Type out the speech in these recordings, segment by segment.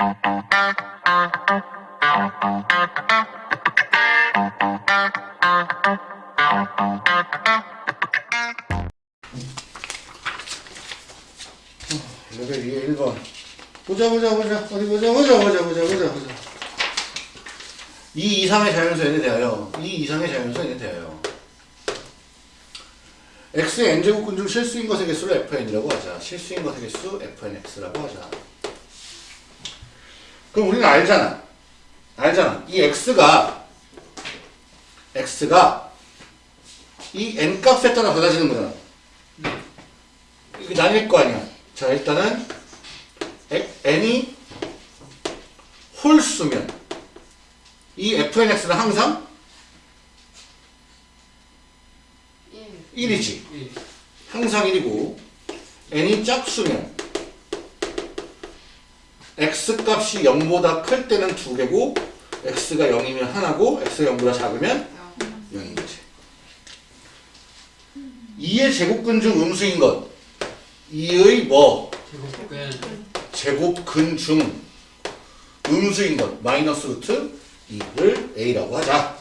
레벨 2에 1번. 보자, 보자, 보자. 어디 보자, 보자, 보자, 보자, 보자, 보자. 2 이상의 자연수 n에 대하여 2 이상의 자연수 n에 대하여 x의 n제곱근 중 실수인 것의 개수를 fn이라고 하자. 실수인 것의 개수 fnx라고 하자. 그럼 우리는 알잖아. 알잖아. 이 x가 x가 이 n 값에 따라 달라지는 거잖아. 이게 나뉠 거 아니야. 자, 일단은 에- n이 홀수면 이 fnx는 항상 1 1이지. 항상 1이고 n이 짝수면 x 값이 0보다 클 때는 2개고 x가 0이면 하나고 x가 0보다 작으면 0인 거지. 2의 제곱근 중 음수인 것 2의 뭐 제곱근 제곱근 중 음수인 것 마이너스 루트 2를 a라고 하자.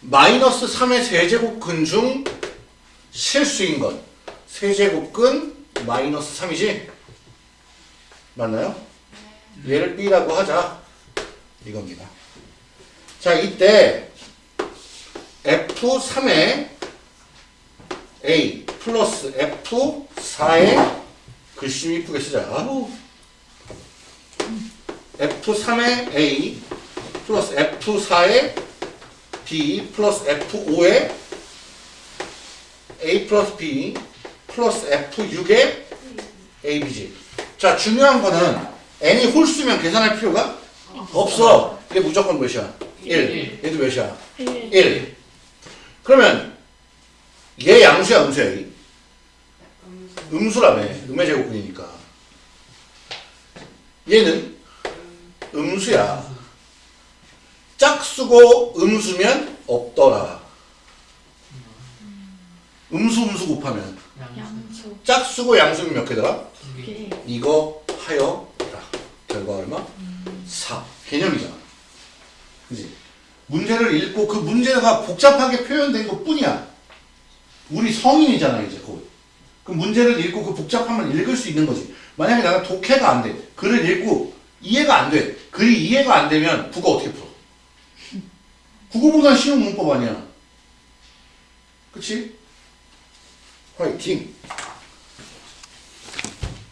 마이너스 3의 세제곱근 중 실수인 것 세제곱근 마이너스 3이지? 맞나요? 얘를 b라고 하자. 이겁니다. 자 이때 f3의 a 플러스 f4의 글씨 이쁘게 쓰자. 아우. F3의 A 플러스 F4의 B 플러스 F5의 A 플러스 B 플러스 F6의 AB지. 자, 중요한 거는 n이 홀수면 계산할 필요가 없어. 이게 무조건 몇이야? 1. 얘도 몇이야? 1. 그러면 얘 양수야, 음수야? 얘? 음수라며. 음의 제곱근이니까. 얘는 음수야. 짝수고 음수면 없더라. 음수 음수 곱하면 양수 짝수고 양수면 몇 개더라? 두개 개 이거 하여 라. 결과 얼마? 4. 개념이잖아. 그지? 문제를 읽고 그 문제가 복잡하게 표현된 것 뿐이야. 우리 성인이잖아, 이제 곧. 그 문제를 읽고 그 복잡함을 읽을 수 있는 거지. 만약에 나가 독해가 안 돼. 글을 읽고 이해가 안 돼. 글이 이해가 안 되면 국어 어떻게 풀어? 국어보다 쉬운 문법 아니야. 그치? 快听